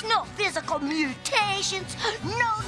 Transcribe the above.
There's no physical mutations, no